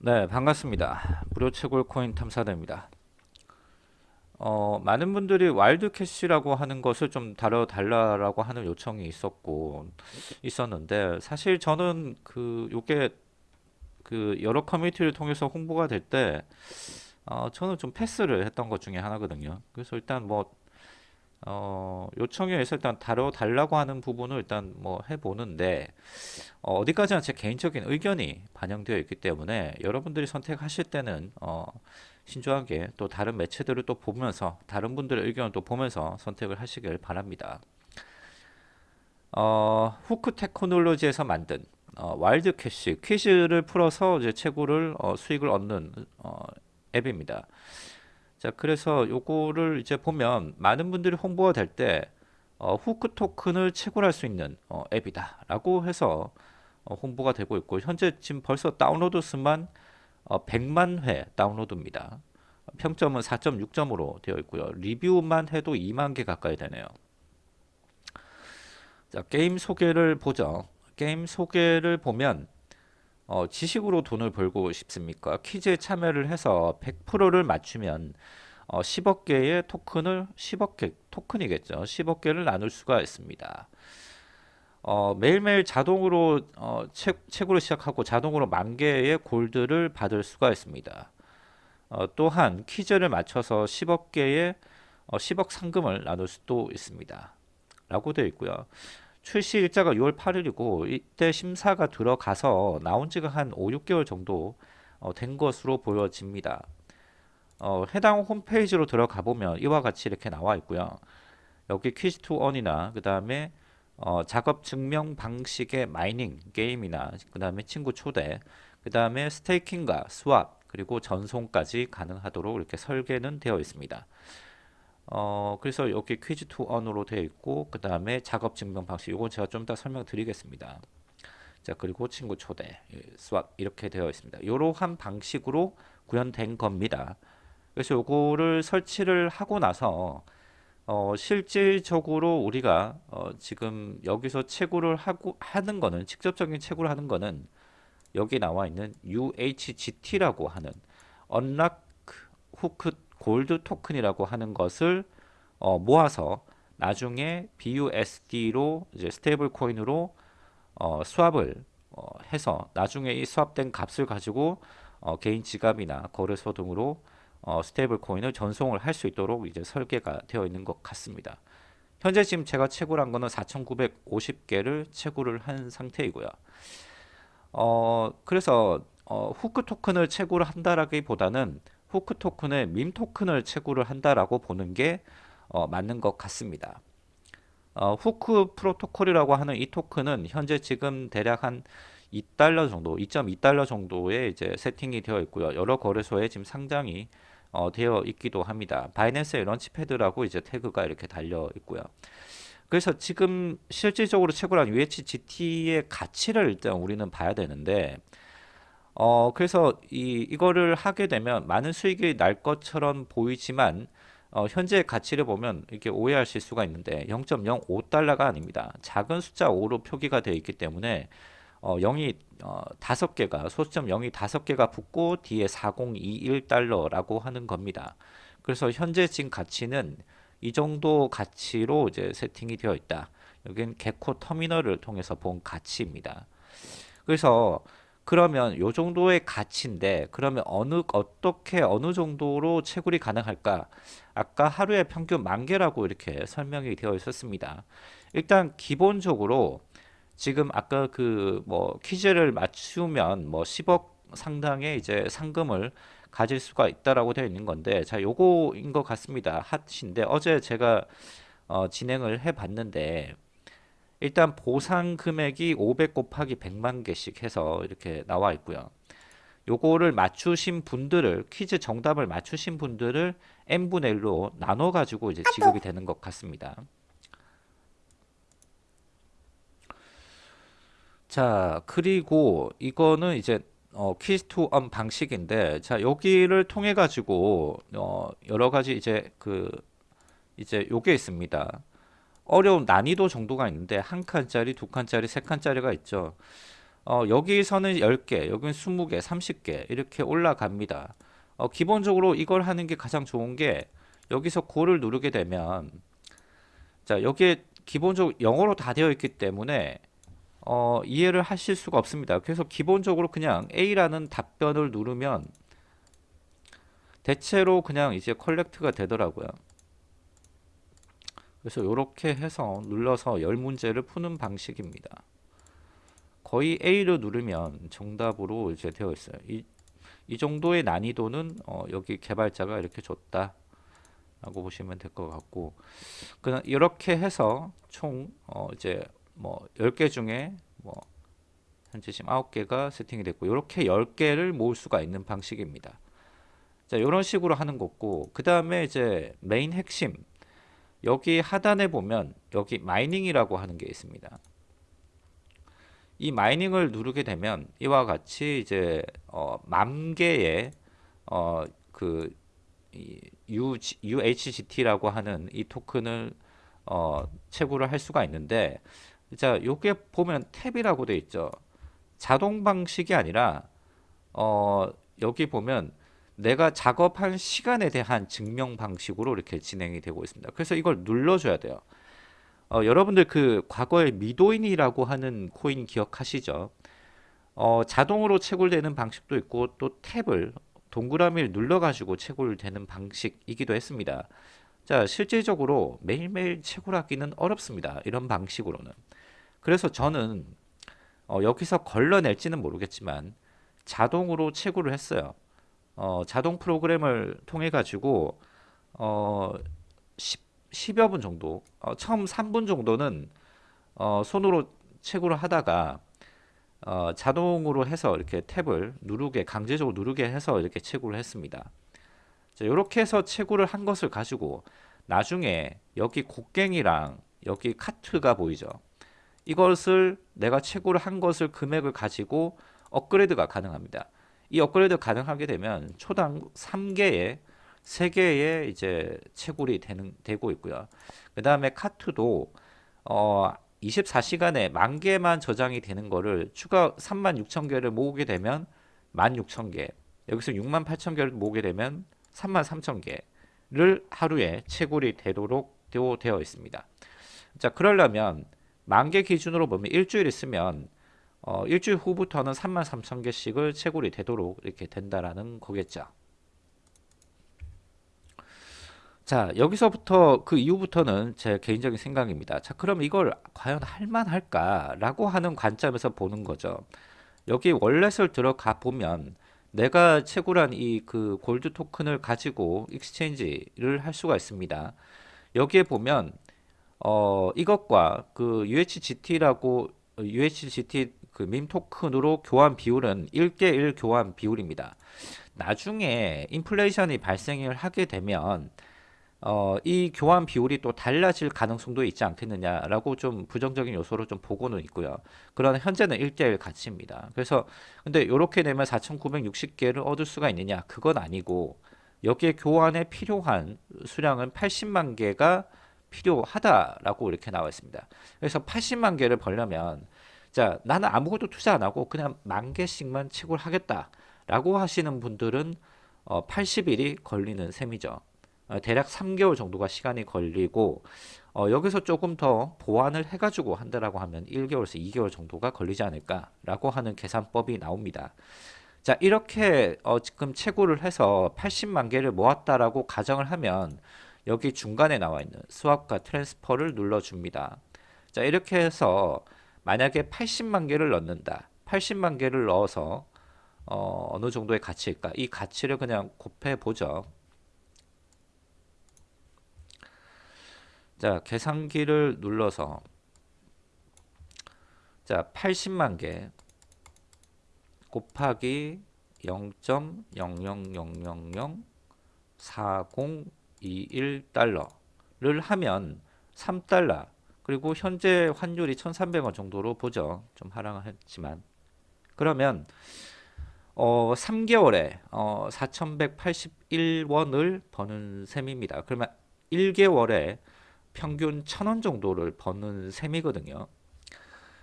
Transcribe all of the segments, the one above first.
네, 반갑습니다. 무료 채굴 코인 탐사대입니다. 어, 많은 분들이 와일드 캐시라고 하는 것을 좀 다뤄달라고 하는 요청이 있었고 있었는데 사실 저는 그 요게 그 여러 커뮤니티를 통해서 홍보가 될때 어, 저는 좀 패스를 했던 것 중에 하나거든요. 그래서 일단 뭐 어, 요청에 의해서 일단 다뤄달라고 하는 부분을 일단 뭐 해보는데 어디까지나 제 개인적인 의견이 반영되어 있기 때문에 여러분들이 선택하실 때는 어, 신중하게 또 다른 매체들을 또 보면서 다른 분들의 의견을 또 보면서 선택을 하시길 바랍니다. 어, 후크 테크놀로지에서 만든 어, 와일드 캐시 퀴즈를 풀어서 이제 채굴을 어, 수익을 얻는 어, 앱입니다. 자 그래서 요거를 이제 보면 많은 분들이 홍보가 될때 어, 후크 토큰을 채굴할 수 있는 어, 앱이다 라고 해서 어, 홍보가 되고 있고 현재 지금 벌써 다운로드 수만 어, 100만 회 다운로드입니다. 평점은 4.6점으로 되어 있고요. 리뷰만 해도 2만 개 가까이 되네요. 자 게임 소개를 보죠. 게임 소개를 보면 어, 지식으로 돈을 벌고 싶습니까? 퀴즈에 참여를 해서 100%를 맞추면 어, 10억 개의 토큰을 10억 개 토큰이겠죠. 10억 개를 나눌 수가 있습니다. 어, 매일매일 자동으로 어, 책, 책으로 시작하고 자동으로 만 개의 골드를 받을 수가 있습니다. 어, 또한 퀴즈를 맞춰서 10억 개의 10억 어, 상금을 나눌 수도 있습니다. 라고 되어 있고요. 출시 일자가 6월 8일이고 이때 심사가 들어가서 나온 지가 한 5, 6개월 정도 어, 된 것으로 보여집니다. 어, 해당 홈페이지로 들어가 보면 이와 같이 이렇게 나와 있고요. 여기 Quiz to Earn이나 그 다음에 어, 작업 증명 방식의 mining 게임이나 그 다음에 친구 초대 그 다음에 staking과 swap 그리고 전송까지 가능하도록 이렇게 설계는 되어 있습니다. 어 그래서 여기 Quiz to Earn으로 되어 있고 그 다음에 작업 증명 방식 이건 제가 좀더 설명드리겠습니다. 자 그리고 친구 초대 스왑 이렇게 되어 있습니다. 이러한 방식으로 구현된 겁니다. 그래서 요거를 설치를 하고 나서 어, 실질적으로 우리가 어, 지금 여기서 채굴을 하고 하는 거는 직접적인 채굴을 하는 거는 여기 나와 있는 UHGT라고 하는 언락 후크 골드 토큰이라고 하는 것을 어, 모아서 나중에 BUSD로 이제 stable coin으로 어, swap을 어, 해서 나중에 이 swap된 값을 가지고 어, 개인 지갑이나 거래소 등으로 어, stable coin을 전송을 할 수 있도록 이제 설계가 되어 있는 것 같습니다. 현재 지금 제가 채굴 한 거는 4,950개를 채굴을 한 상태이고요. 어, 그래서 어, 후크 토큰을 채굴 한다라기보다는 후크 토큰의 밈 토큰을 채굴을 한다라고 보는 게 어, 맞는 것 같습니다. 어, 후크 프로토콜이라고 하는 이 토큰은 현재 지금 대략 한 2달러 정도, 2.2달러 정도의 이제 세팅이 되어 있고요. 여러 거래소에 지금 상장이 어, 되어 있기도 합니다. 바이낸스의 런치패드라고 이제 태그가 이렇게 달려 있고요. 그래서 지금 실질적으로 채굴한 UHGT의 가치를 일단 우리는 봐야 되는데 어 그래서 이 이거를 하게 되면 많은 수익이 날 것처럼 보이지만 어, 현재 가치를 보면 이렇게 오해하실 수가 있는데 0.05달러가 아닙니다. 작은 숫자 5로 표기가 되어 있기 때문에 어, 0이 어, 5개가 소수점 0이 5개가 붙고 뒤에 4021달러라고 하는 겁니다. 그래서 현재 지금 가치는 이 정도 가치로 이제 세팅이 되어 있다. 여기는 개코 터미널을 통해서 본 가치입니다. 그래서 그러면 요 정도의 가치인데 그러면 어느 어떻게 어느 정도로 채굴이 가능할까? 아까 하루에 평균 만 개라고 이렇게 설명이 되어 있었습니다. 일단 기본적으로 지금 아까 그 뭐 퀴즈를 맞추면 뭐 10억 상당의 이제 상금을 가질 수가 있다라고 되어 있는 건데 자 요거인 것 같습니다. 핫인데 어제 제가 어, 진행을 해 봤는데 일단 보상 금액이 500 곱하기 100만 개씩 해서 이렇게 나와 있고요. 요거를 맞추신 분들을 퀴즈 정답을 맞추신 분들을 n분의 1로 나눠 가지고 이제 지급이 되는 것 같습니다. 자 그리고 이거는 이제 어, 퀴즈 투엄 방식인데 자 여기를 통해 가지고 어, 여러 가지 이제 그 이제 요게 있습니다. 어려운 난이도 정도가 있는데 한 칸짜리, 두 칸짜리, 세 칸짜리가 있죠. 어, 여기서는 10개, 여기는 20개, 30개 이렇게 올라갑니다. 어, 기본적으로 이걸 하는 게 가장 좋은 게 여기서 고를 누르게 되면 자 여기에 기본적으로 영어로 다 되어 있기 때문에 어, 이해를 하실 수가 없습니다. 그래서 기본적으로 그냥 A라는 답변을 누르면 대체로 그냥 이제 컬렉트가 되더라고요. 그래서 이렇게 해서 눌러서 열 문제를 푸는 방식입니다. 거의 A를 누르면 정답으로 이제 되어 있어요. 이, 이 정도의 난이도는 어, 여기 개발자가 이렇게 줬다. 라고 보시면 될 것 같고 그냥 이렇게 해서 총 어, 이제 뭐 10개 중에 뭐 현재 지금 9개가 세팅이 됐고 이렇게 10개를 모을 수가 있는 방식입니다. 자, 이런 식으로 하는 거고 그 다음에 이제 메인 핵심 여기 하단에 보면 여기 mining이라고 하는 게 있습니다. 이 mining을 누르게 되면 이와 같이 이제 어, 만 개의 어, 그 UHGT라고 하는 이 토큰을 어, 채굴을 할 수가 있는데 자 요게 보면 tap이라고 되어 있죠. 자동 방식이 아니라 어, 여기 보면 내가 작업한 시간에 대한 증명 방식으로 이렇게 진행이 되고 있습니다. 그래서 이걸 눌러줘야 돼요. 어, 여러분들 그 과거에 미도인이라고 하는 코인 기억하시죠? 어, 자동으로 채굴되는 방식도 있고 또 탭을 동그라미를 눌러가지고 채굴되는 방식이기도 했습니다. 자, 실질적으로 매일매일 채굴하기는 어렵습니다. 이런 방식으로는. 그래서 저는 어, 여기서 걸러낼지는 모르겠지만 자동으로 채굴을 했어요. 어, 자동 프로그램을 통해 가지고 어, 10, 10 여 분 정도 어, 처음 3분 정도는 어, 손으로 채굴을 하다가 어, 자동으로 해서 이렇게 탭을 누르게 강제적으로 누르게 해서 이렇게 채굴을 했습니다. 자, 이렇게 해서 채굴을 한 것을 가지고 나중에 여기 곡괭이랑 여기 카트가 보이죠. 이것을 내가 채굴을 한 것을 금액을 가지고 업그레이드가 가능합니다. 이 업그레이드 가능하게 되면 초당 3개의 3개의 이제 채굴이 되는 되고 있고요. 그 다음에 카트도 어 24시간에 만 개만 저장이 되는 거를 추가 3만 6천 개를 모으게 되면 1만 6천 개 여기서 6만 8천 개를 모으게 되면 3만 3천 개를 하루에 채굴이 되도록 되어 있습니다. 자 그러려면 만 개 기준으로 보면 일주일 있으면 어, 일주일 후부터는 3만 3천 개씩을 채굴이 되도록 이렇게 된다라는 거겠죠. 자 여기서부터 그 이후부터는 제 개인적인 생각입니다. 자 그럼 이걸 과연 할만할까 라고 하는 관점에서 보는 거죠. 여기 wallet을 들어가 보면 내가 채굴한 이 그 골드 토큰을 가지고 exchange를 할 수가 있습니다. 여기에 보면 어 이것과 그 UHGT라고 UHGT 그 밈 토큰으로 교환 비율은 1대1 교환 비율입니다. 나중에 인플레이션이 발생을 하게 되면 어, 이 교환 비율이 또 달라질 가능성도 있지 않겠느냐라고 좀 부정적인 요소로 좀 보고는 있고요. 그러나 현재는 1대1 가치입니다. 그래서 근데 이렇게 되면 4,960개를 얻을 수가 있느냐? 그건 아니고 여기에 교환에 필요한 수량은 80만 개가 필요하다라고 이렇게 나와 있습니다. 그래서 80만 개를 벌려면 자 나는 아무것도 투자 안 하고 그냥 만 개씩만 채굴 하겠다 라고 하시는 분들은 어, 80일이 걸리는 셈이죠. 어, 대략 3개월 정도가 시간이 걸리고 어, 여기서 조금 더 보완을 해가지고 한다라고 하면 1개월에서 2개월 정도가 걸리지 않을까 라고 하는 계산법이 나옵니다. 자 이렇게 어, 지금 채굴을 해서 80만 개를 모았다라고 가정을 하면 여기 중간에 나와 있는 swap과 transfer를 눌러줍니다. 자 이렇게 해서 만약에 80만 개를 넣는다. 80만 개를 넣어서 어, 어느 정도의 가치일까? 이 가치를 그냥 곱해 보죠. 자, 계산기를 눌러서 자, 80만 개 곱하기 0.000004021달러를 하면 3달러 그리고 현재 환율이 1,300원 정도로 보죠. 좀 하락했지만. 그러면 어, 3개월에 어, 4,181원을 버는 셈입니다. 그러면 1개월에 평균 1,000원 정도를 버는 셈이거든요.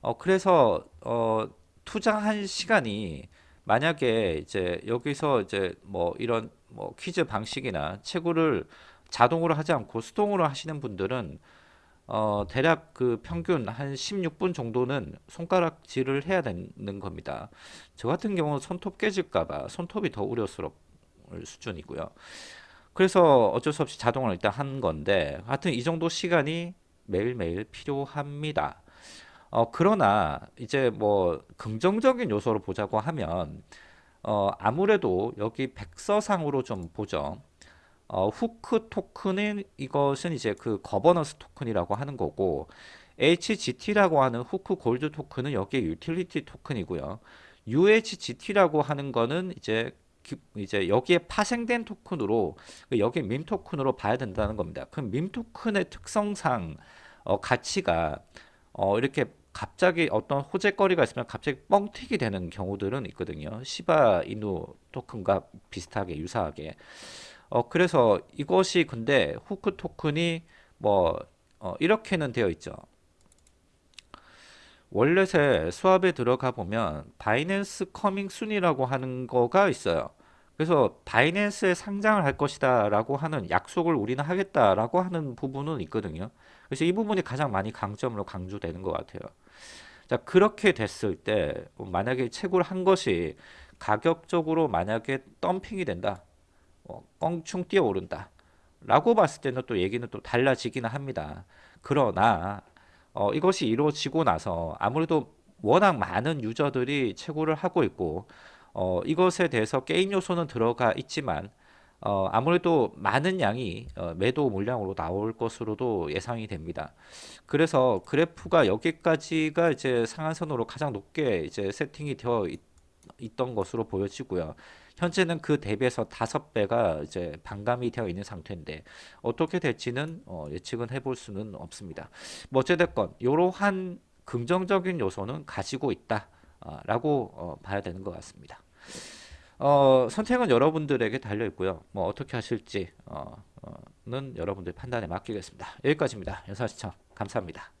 어, 그래서 어, 투자한 시간이 만약에 이제 여기서 이제 뭐 이런 뭐 퀴즈 방식이나 채굴을 자동으로 하지 않고 수동으로 하시는 분들은 어 대략 그 평균 한 16분 정도는 손가락질을 해야 되는 겁니다. 저 같은 경우는 손톱 깨질까 봐 손톱이 더 우려스러울 수준이고요. 그래서 어쩔 수 없이 자동으로 일단 한 건데 하여튼 이 정도 시간이 매일매일 필요합니다. 어, 그러나 이제 뭐 긍정적인 요소로 보자고 하면 어, 아무래도 여기 백서상으로 좀 보죠. 어, 후크 토큰은 이것은 이제 그 거버넌스 토큰이라고 하는 거고 HGT라고 하는 후크 골드 토큰은 여기에 유틸리티 토큰이고요. UHGT라고 하는 거는 이제 기- 이제 여기에 파생된 토큰으로 그 여기 밈 토큰으로 봐야 된다는 겁니다. 그럼 밈 토큰의 특성상 어, 가치가 어, 이렇게 갑자기 어떤 호재거리가 있으면 갑자기 뻥튀기 되는 경우들은 있거든요. 시바 이누 토큰과 비슷하게 유사하게. 어, 그래서 이것이 근데 후크 토큰이 뭐 어, 이렇게는 되어 있죠. wallet의 swap에 들어가 보면 바이낸스 coming soon이라고 하는 거가 있어요. 그래서 바이낸스에 상장을 할 것이다 라고 하는 약속을 우리는 하겠다 라고 하는 부분은 있거든요. 그래서 이 부분이 가장 많이 강점으로 강조되는 것 같아요. 자, 그렇게 됐을 때 만약에 채굴 한 것이 가격적으로 만약에 pumping이 된다. 어, 껑충 뛰어오른다. 라고 봤을 때는 또 얘기는 또 달라지기는 합니다. 그러나 어, 이것이 이루어지고 나서 아무래도 워낙 많은 유저들이 채굴을 하고 있고 어, 이것에 대해서 게임 요소는 들어가 있지만 어, 아무래도 많은 양이 어, 매도 물량으로 나올 것으로도 예상이 됩니다. 그래서 그래프가 여기까지가 이제 상한선으로 가장 높게 이제 세팅이 되어 있, 있던 것으로 보여지고요. 현재는 그 대비해서 다섯 배가 이제 반감이 되어 있는 상태인데 어떻게 될지는 어, 예측은 해볼 수는 없습니다. 뭐 어찌됐건 이러한 긍정적인 요소는 가지고 있다라고 어, 봐야 되는 것 같습니다. 어, 선택은 여러분들에게 달려 있고요. 뭐 어떻게 하실지 어, 어, 는 여러분들 판단에 맡기겠습니다. 여기까지입니다. 연사 시청 감사합니다.